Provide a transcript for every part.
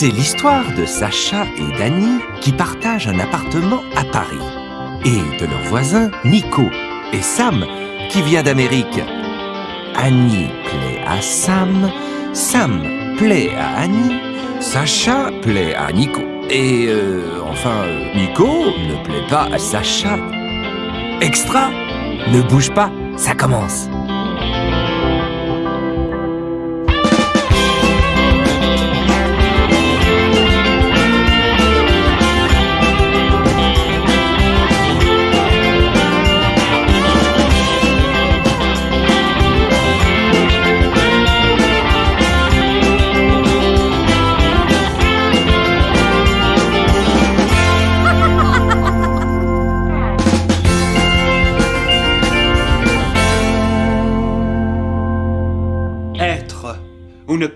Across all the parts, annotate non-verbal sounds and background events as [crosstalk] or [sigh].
C'est l'histoire de Sacha et Dany qui partagent un appartement à Paris. Et de leurs voisins Nico et Sam qui vient d'Amérique. Annie plaît à Sam, Sam plaît à Annie, Sacha plaît à Nico. Et euh, enfin, Nico ne plaît pas à Sacha. Extra Ne bouge pas, ça commence.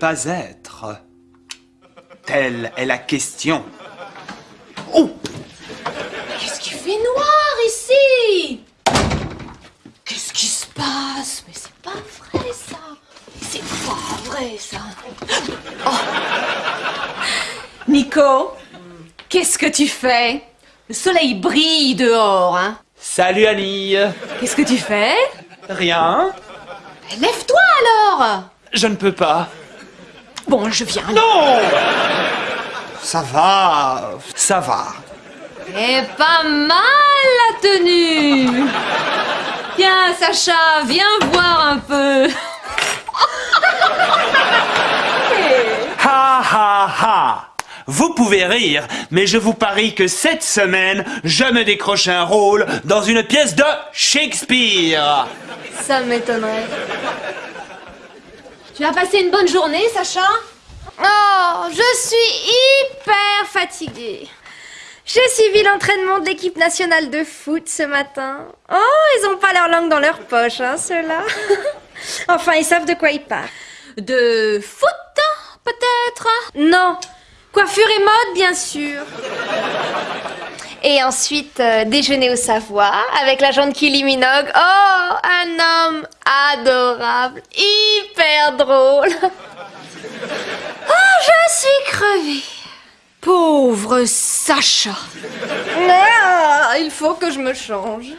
Pas être. Telle est la question. Oh! Qu'est-ce qui fait noir ici? Qu'est-ce qui se passe? Mais c'est pas vrai ça. C'est pas vrai ça. Oh. Nico, qu'est-ce que tu fais? Le soleil brille dehors, hein. Salut Annie. Qu'est-ce que tu fais? Rien. Lève-toi alors. Je ne peux pas. Bon, je viens. Non Ça va, ça va. Et pas mal la tenue Tiens, Sacha, viens voir un peu Ha ha ha Vous pouvez rire, mais je vous parie que cette semaine, je me décroche un rôle dans une pièce de Shakespeare. Ça m'étonnerait. Tu as passé une bonne journée, Sacha Oh, je suis hyper fatiguée. J'ai suivi l'entraînement de l'équipe nationale de foot ce matin. Oh, ils ont pas leur langue dans leur poche, hein, ceux-là. [laughs] enfin, ils savent de quoi ils parlent. De foot, peut-être? Non, coiffure et mode, bien sûr. Et ensuite, euh, déjeuner au Savoie avec la de Kylie Minogue. Oh, un homme adorable, hyper drôle. Oh, [laughs] je suis crevée. Pauvre Sacha Ah, il faut que je me change.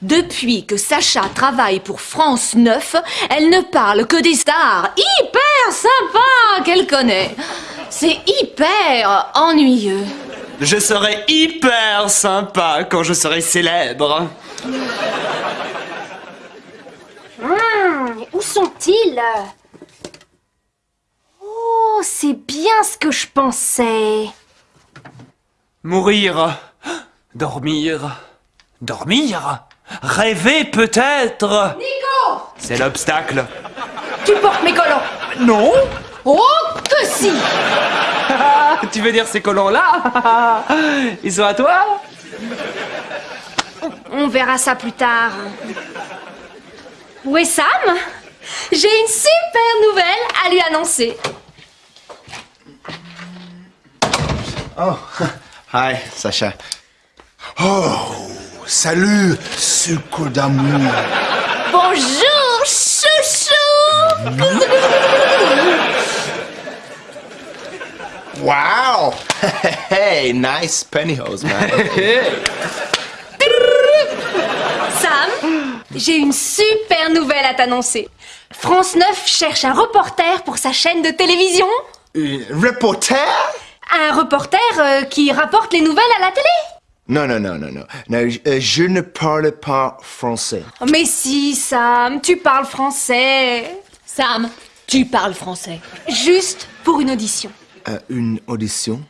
Depuis que Sacha travaille pour France 9, elle ne parle que des stars hyper sympas qu'elle connaît. C'est hyper ennuyeux. Je serai hyper sympa quand je serai célèbre. Hum, où sont-ils? Oh, c'est bien ce que je pensais. Mourir. Dormir. Dormir? Rêver peut-être? Nico C'est l'obstacle. Tu portes mes collants Non Oh, que si [laughs] Tu veux dire ces collants-là? [laughs] Ils sont à toi? On verra ça plus tard. Où est Sam J'ai une super nouvelle à lui annoncer. Oh, [laughs] hi, Sacha. Oh, salut, sucre d'amour. Bonjour, Wow! [laughs] Hey, nice pantyhose, man. Sam, j'ai une super nouvelle à t'annoncer. France 9 cherche un reporter pour sa chaîne de télévision. Un reporter? Un reporter euh, qui rapporte les nouvelles à la télé. Non, non, non, non, non. non je, euh, je ne parle pas français. Mais si, Sam, tu parles français. Sam, tu parles français. Juste pour une audition. Euh, une audition?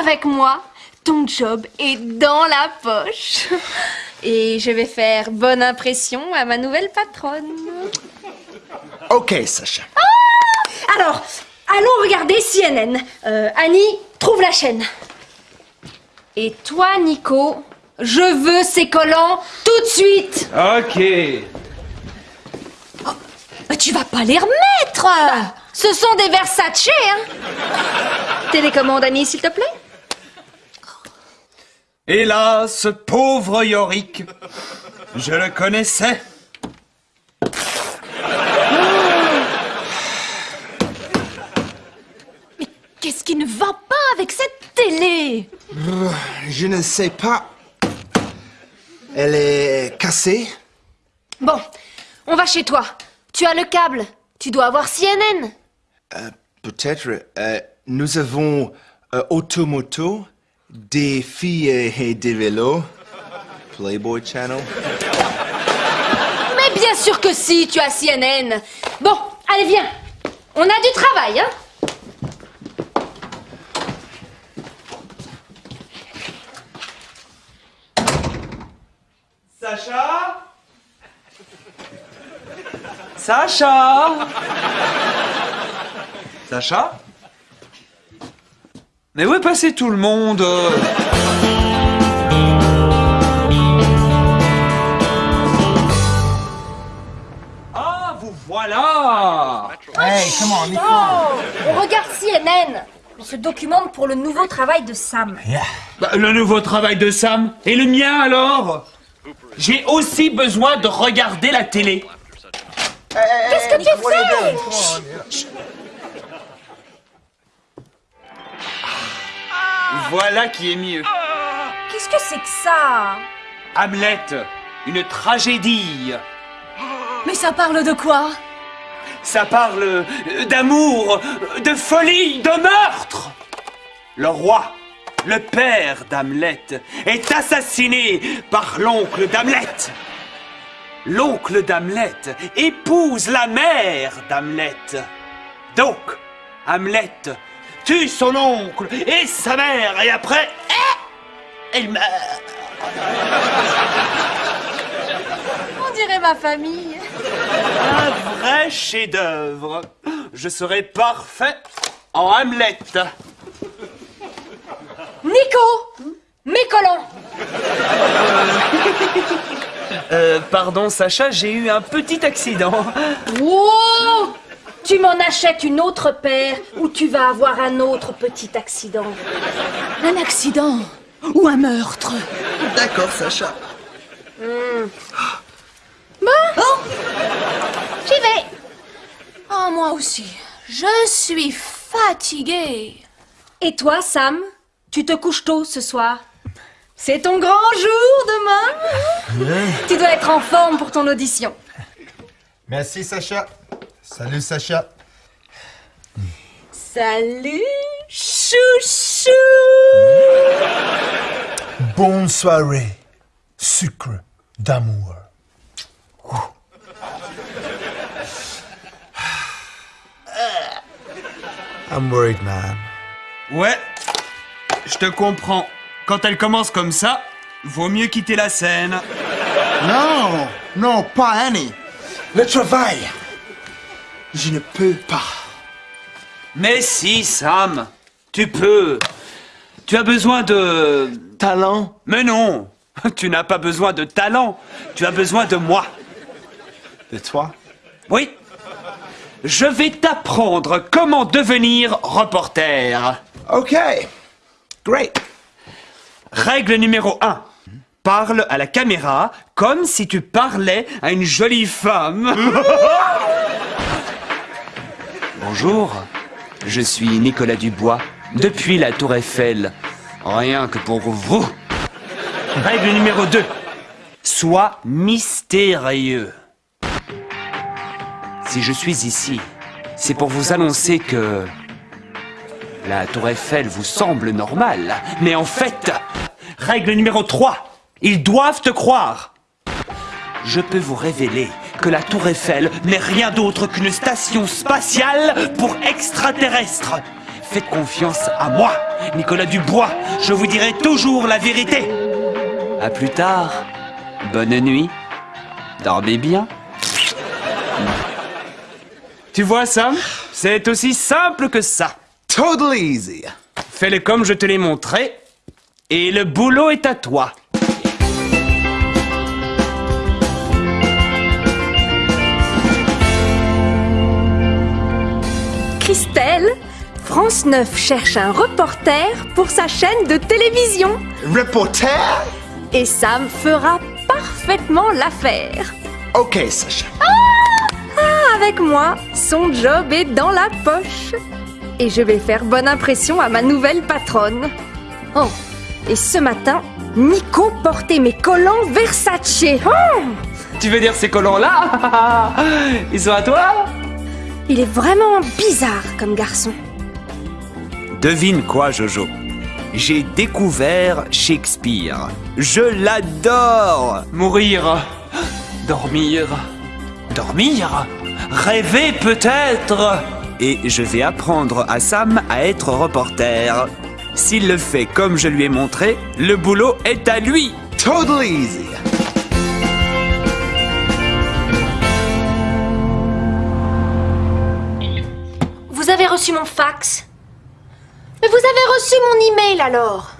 Avec moi, ton job est dans la poche. Et je vais faire bonne impression à ma nouvelle patronne. Ok, Sacha. Alors, allons regarder CNN. Euh, Annie, trouve la chaîne. Et toi, Nico, je veux ces collants tout de suite. Ok tu vas pas les remettre. Ce sont des Versace, hein Télécommande, Annie, s'il te plaît. Et là, ce pauvre Yorick, je le connaissais. Mais qu'est-ce qui ne va pas avec cette télé? Je ne sais pas. Elle est cassée. Bon, on va chez toi. Tu as le câble. Tu dois avoir CNN. Peut-être. euh, nous avons euh, Automoto, des filles et, et des vélos. Playboy Channel. Mais bien sûr que si, tu as CNN. Bon, allez, viens. On a du travail, hein Sacha? Sacha Sacha Mais où est passé tout le monde? Ah, vous voilà Hey, come on, Nico. Oh, on regarde CNN. On se documente pour le nouveau travail de Sam. Bah, Le nouveau travail de Sam Et le mien alors? J'ai aussi besoin de regarder la télé. Qu'est-ce que tu fais? Voilà qui est mieux. Qu'est-ce que c'est que ça? Hamlet, une tragédie. Mais ça parle de quoi? Ça parle euh, d'amour, de folie, de meurtre. Le roi, le père d'Hamlet, est assassiné par l'oncle d'Hamlet. L'oncle d'Hamlet épouse la mère d'Hamlet. Donc, Hamlet tue son oncle et sa mère et après, eh, elle meurt. On dirait ma famille. Un vrai chef-d'œuvre. Je serai parfait en Hamlet. Nico Mes collants [laughs] Euh, pardon Sacha, j'ai eu un petit accident. Wow Tu m'en achètes une autre paire ou tu vas avoir un autre petit accident. Un accident ou un meurtre D'accord, Sacha. J'y vais Oh, moi aussi. Je suis fatiguée. Et toi, Sam Tu te couches tôt ce soir? C'est ton grand jour demain Tu dois être en forme pour ton audition. Merci Sacha. Salut Sacha. Salut, chouchou Bonne soirée. Sucre d'amour. I'm worried, man. Ouais, je te comprends. Quand elle commence comme ça, vaut mieux quitter la scène. Non, non, pas Annie. Le travail. Je ne peux pas. Mais si, Sam, tu peux. Tu as besoin de... Talent. Mais non, tu n'as pas besoin de talent. Tu as besoin de moi. De toi? Oui. Je vais t'apprendre comment devenir reporter. Ok. Great. Règle numéro 1. Parle à la caméra comme si tu parlais à une jolie femme. [laughs] Bonjour, je suis Nicolas Dubois, depuis la Tour Eiffel. Rien que pour vous. Règle numéro 2. Sois mystérieux. Si je suis ici, c'est pour vous annoncer que la tour Eiffel vous semble normale, mais en fait, règle numéro 3, ils doivent te croire. Je peux vous révéler que la tour Eiffel n'est rien d'autre qu'une station spatiale pour extraterrestres. Faites confiance à moi, Nicolas Dubois, je vous dirai toujours la vérité. À plus tard, bonne nuit, dormez bien. Tu vois, Sam, c'est aussi simple que ça. Totally easy. Fais-le comme je te l'ai montré, et le boulot est à toi. Christelle, France 9 cherche un reporter pour sa chaîne de télévision. Reporter? Et Sam fera parfaitement l'affaire. Ok, Sacha. Avec moi, son job est dans la poche. Et je vais faire bonne impression à ma nouvelle patronne. Oh, Et ce matin, Nico portait mes collants Versace. Oh Tu veux dire ces collants-là [laughs] Ils sont à toi Il est vraiment bizarre comme garçon. Devine quoi, Jojo? J'ai découvert Shakespeare. Je l'adore Mourir. Dormir. Dormir? Rêver peut-être? Et je vais apprendre à Sam à être reporter. S'il le fait comme je lui ai montré, le boulot est à lui. Totally easy. Vous avez reçu mon fax? Mais vous avez reçu mon email alors.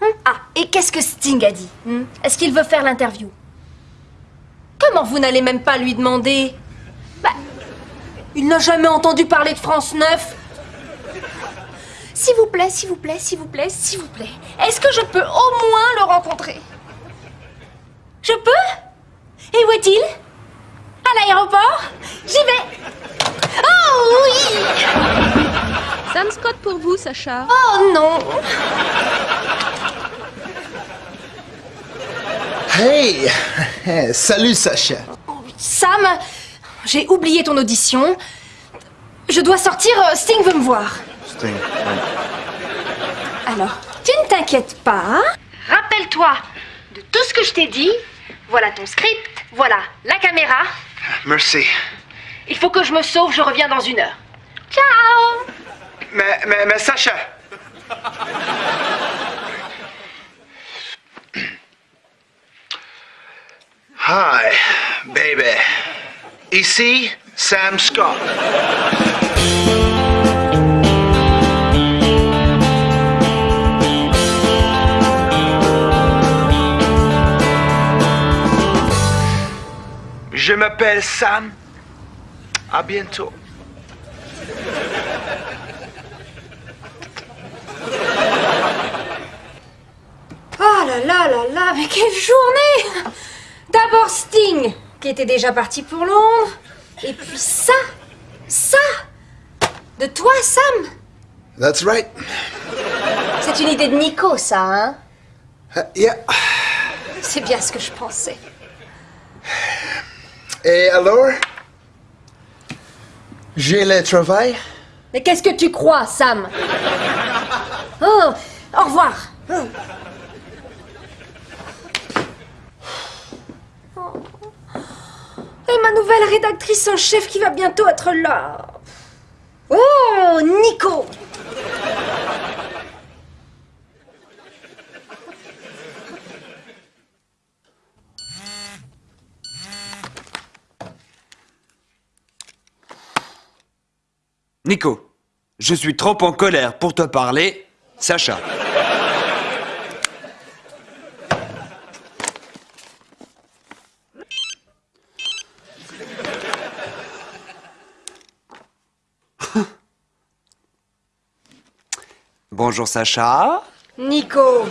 Hum, Ah, et qu'est-ce que Sting a dit? Hum Est-ce qu'il veut faire l'interview? Comment vous n'allez même pas lui demander? Bah, il n'a jamais entendu parler de France 9. S'il vous plaît, s'il vous plaît, s'il vous plaît, s'il vous plaît. Est-ce que je peux au moins le rencontrer? Je peux? Et où est-il? À l'aéroport? J'y vais Oh oui Sam Scott pour vous, Sacha. Oh non Hey! [laughs] Salut, Sacha. Sam, j'ai oublié ton audition. Je dois sortir, euh, Sting veut me voir. Alors, tu ne t'inquiètes pas. hein Rappelle-toi de tout ce que je t'ai dit. Voilà ton script, voilà la caméra. Merci. Il faut que je me sauve, je reviens dans une heure. Ciao Mais, mais, mais Sacha! Hi, baby. Ici, Sam Scott. Je m'appelle Sam. À bientôt. Oh là là là là, mais quelle journée D'abord Sting, qui était déjà parti pour Londres. Et puis ça, ça De toi, Sam? That's right. C'est une idée de Nico, ça, hein? Uh, yeah. C'est bien ce que je pensais. Et alors? J'ai le travail? Mais qu'est-ce que tu crois, Sam? Oh, au revoir. Oh. Et ma nouvelle rédactrice en chef qui va bientôt être là. Oh, Nico Nico, je suis trop en colère pour te parler. Sacha. Bonjour Sacha. Nico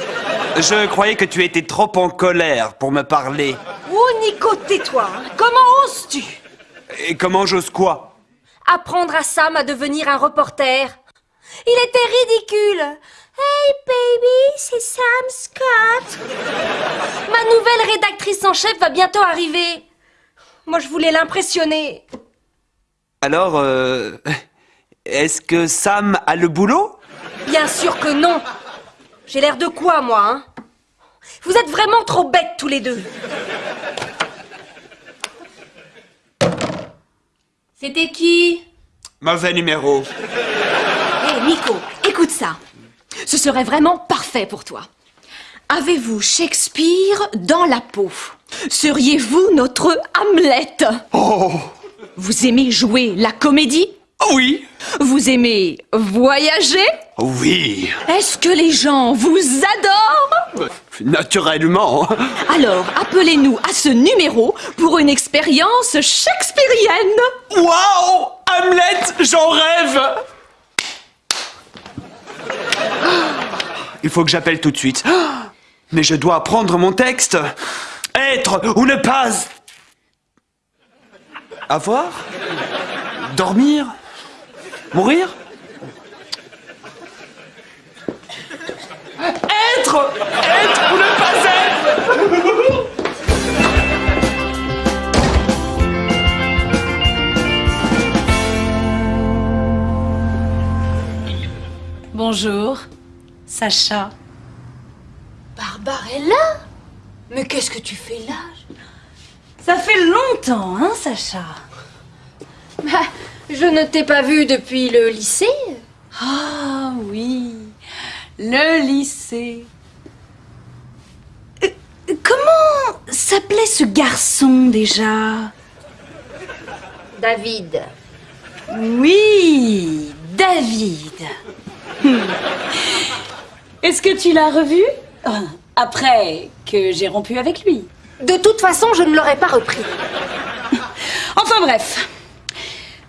Je croyais que tu étais trop en colère pour me parler. Oh, Nico, tais-toi Comment oses-tu? Et comment j'ose quoi? Apprendre à Sam à devenir un reporter. Il était ridicule. Hey baby, c'est Sam Scott. Ma nouvelle rédactrice en chef va bientôt arriver. Moi je voulais l'impressionner. Alors, euh, est-ce que Sam a le boulot? Bien sûr que non. J'ai l'air de quoi, moi, hein? Vous êtes vraiment trop bêtes tous les deux C'était qui Mauvais numéro. Hé Nico, écoute ça. Ce serait vraiment parfait pour toi. Avez-vous Shakespeare dans la peau? Seriez-vous notre Hamlet? Oh Vous aimez jouer la comédie? Oui Vous aimez voyager? Oui Est-ce que les gens vous adorent? Naturellement Alors, appelez-nous à ce numéro pour une expérience shakespearienne. Waouh Hamlet, j'en rêve Il faut que j'appelle tout de suite. Mais je dois apprendre mon texte. Être ou ne pas. Avoir? Dormir? Mourir? Être ou ne pas être Bonjour, Sacha. Barbarella Mais qu'est-ce que tu fais là? Ça fait longtemps, hein, Sacha? Bah, je ne t'ai pas vu depuis le lycée. Ah oui, le lycée. Comment s'appelait ce garçon déjà? David. Oui, David. Hmm. Est-ce que tu l'as revu? Euh, Après que j'ai rompu avec lui. De toute façon, je ne l'aurais pas repris. [laughs] Enfin bref.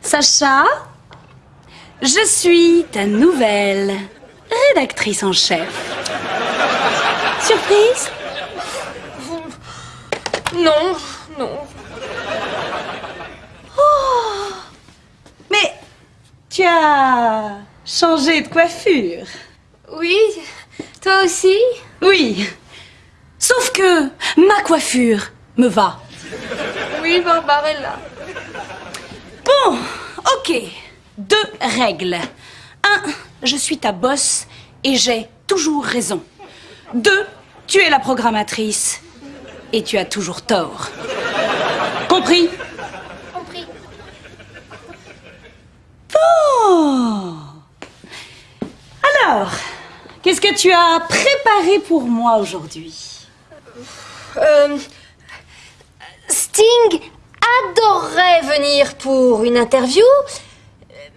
Sacha, je suis ta nouvelle rédactrice en chef. Surprise? Non, non. Mais tu as changé de coiffure. Oui, toi aussi? Oui. Sauf que ma coiffure me va. Oui, Barbarella. Bon, ok. Deux règles. Un, je suis ta boss et j'ai toujours raison. Deux, tu es la programmatrice et tu as toujours tort. Compris? Compris. Oh Alors, qu'est-ce que tu as préparé pour moi aujourd'hui? Euh, Sting adorerait venir pour une interview,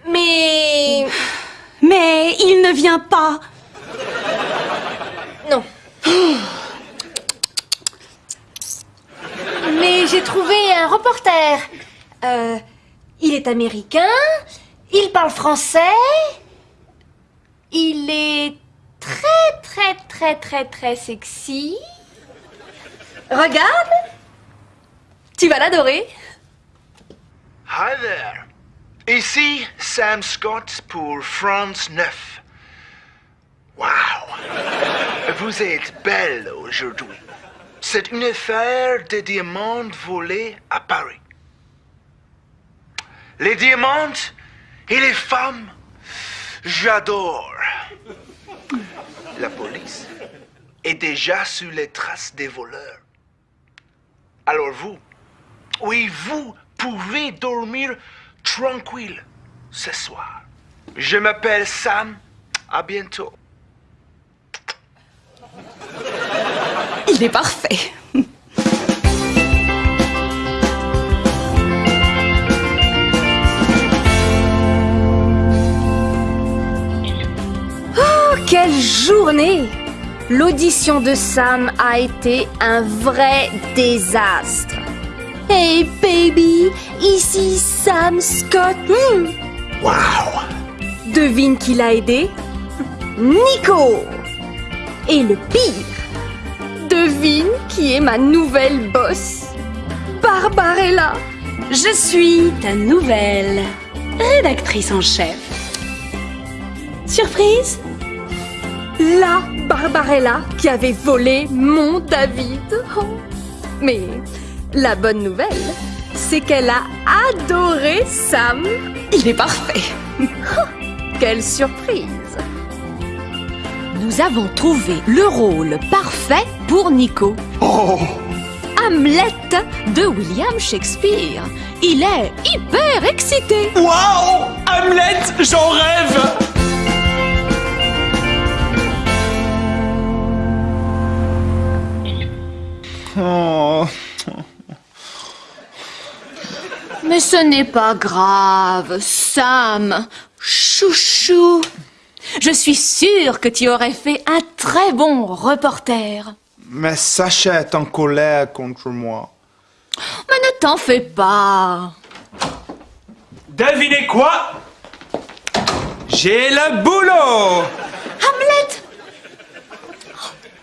mais Mais il ne vient pas. non. Mais j'ai trouvé un reporter. Euh, il est américain, il parle français, il est très très très très très sexy. Regarde, tu vas l'adorer. Hi there. Ici Sam Scott pour France 9. Wow. Vous êtes belle aujourd'hui. C'est une affaire de diamants volés à Paris. Les diamants et les femmes, j'adore. La police est déjà sur les traces des voleurs. Alors vous, oui, vous pouvez dormir tranquille ce soir. Je m'appelle Sam. À bientôt. Il est parfait. Oh, quelle journée L'audition de Sam a été un vrai désastre. Hey baby, ici Sam Scott. Hmm. Wow. Devine qui l'a aidé? Nico Et le pire, devine qui est ma nouvelle boss Barbarella Je suis ta nouvelle rédactrice en chef. Surprise? La Barbarella qui avait volé mon David. Oh. Mais la bonne nouvelle, c'est qu'elle a adoré Sam. Il est parfait. Quelle surprise Nous avons trouvé le rôle parfait pour Nico. Hamlet de William Shakespeare. Il est hyper excité. Waouh Hamlet, j'en rêve Oh. Mais ce n'est pas grave, Sam. Chouchou. Je suis sûre que tu aurais fait un très bon reporter. Mais Sacha est en colère contre moi. Mais ne t'en fais pas. Devinez quoi? J'ai le boulot Hamlet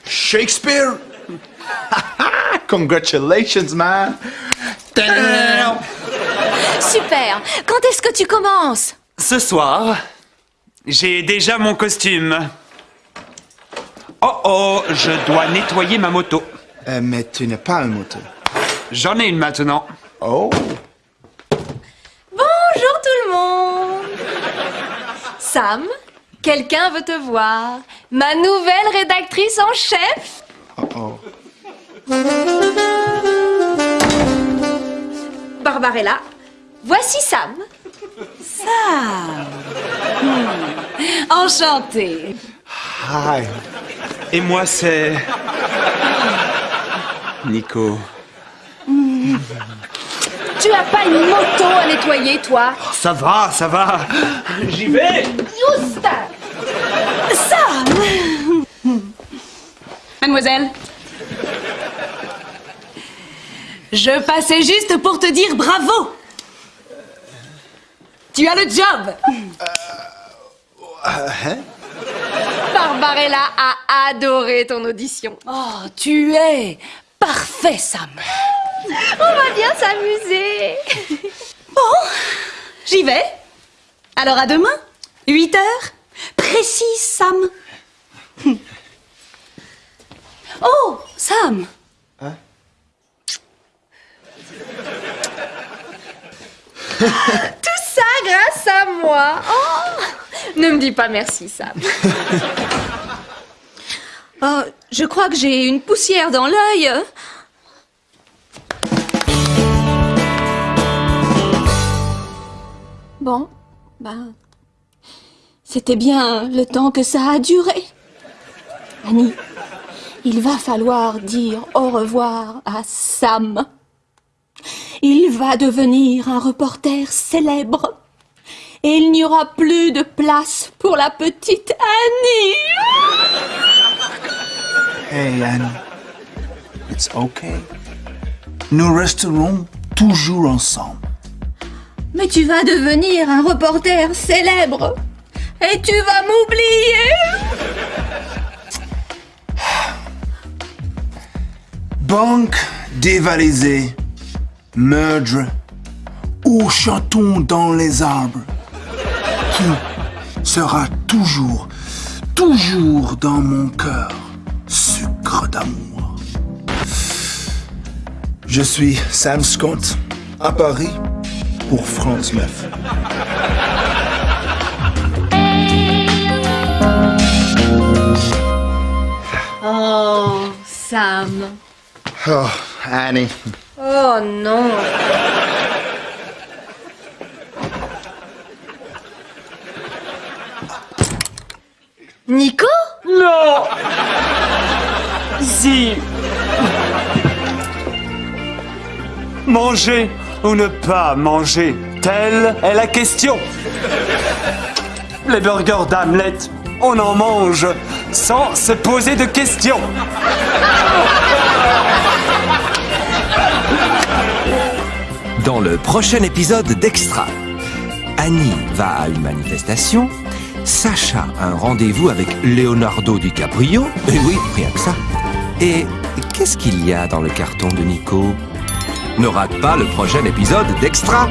Shakespeare? [laughs] Congratulations, man. Super. Quand est-ce que tu commences? Ce soir, j'ai déjà mon costume. Oh oh, je dois nettoyer ma moto. Euh, mais tu n'as pas une moto. J'en ai une maintenant. Oh. Bonjour tout le monde Sam, quelqu'un veut te voir. Ma nouvelle rédactrice en chef Oh oh. Barbarella, voici Sam. Sam. Hmm. Enchantée. Hi. Et moi, c'est. Nico. Tu as pas une moto à nettoyer, toi Ça va, ça va. J'y vais. Juste Sam Mademoiselle Je passais juste pour te dire bravo Tu as le job Hein? Barbarella a adoré ton audition. Oh, tu es parfait, Sam On va bien s'amuser. Bon, j'y vais. Alors à demain, 8 heures, précis, Sam. Oh, Sam. [laughs] Tout ça grâce à moi. Oh ne me dis pas merci, Sam. [laughs] Oh, je crois que j'ai une poussière dans l'œil. Bon, ben. C'était bien le temps que ça a duré. Annie, il va falloir dire au revoir à Sam. Il va devenir un reporter célèbre. Et il n'y aura plus de place pour la petite Annie. Hey Annie, it's okay. Nous resterons toujours ensemble. Mais tu vas devenir un reporter célèbre. Et tu vas m'oublier. Banque dévalisée, meurtre, ou chantons dans les arbres? Qui sera toujours, toujours dans mon cœur, d'amour. Je suis Sam Scott à Paris pour France 9. Oh, Sam. Oh, Annie. Oh non. Nico? Non Si Manger ou ne pas manger Telle est la question. Les burgers d'Hamlet, on en mange sans se poser de questions. Dans le prochain épisode d'Extra, Annie va à une manifestation, Sacha a un rendez-vous avec Leonardo DiCaprio, et oui, rien que ça. Et qu'est-ce qu'il y a dans le carton de Nico? Ne rate pas le prochain épisode d'Extra